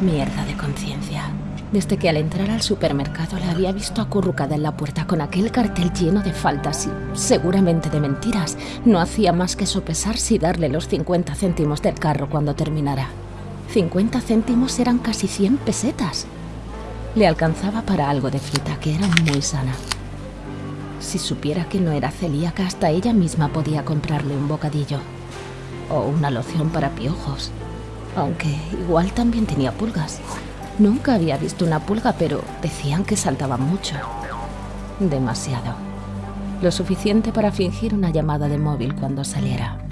Mierda de conciencia. Desde que al entrar al supermercado la había visto acurrucada en la puerta con aquel cartel lleno de faltas y seguramente de mentiras, no hacía más que sopesar si darle los 50 céntimos del carro cuando terminara. 50 céntimos eran casi 100 pesetas. Le alcanzaba para algo de fruta que era muy sana. Si supiera que no era celíaca, hasta ella misma podía comprarle un bocadillo. O una loción para piojos. Aunque igual también tenía pulgas. Nunca había visto una pulga, pero decían que saltaban mucho. Demasiado. Lo suficiente para fingir una llamada de móvil cuando saliera.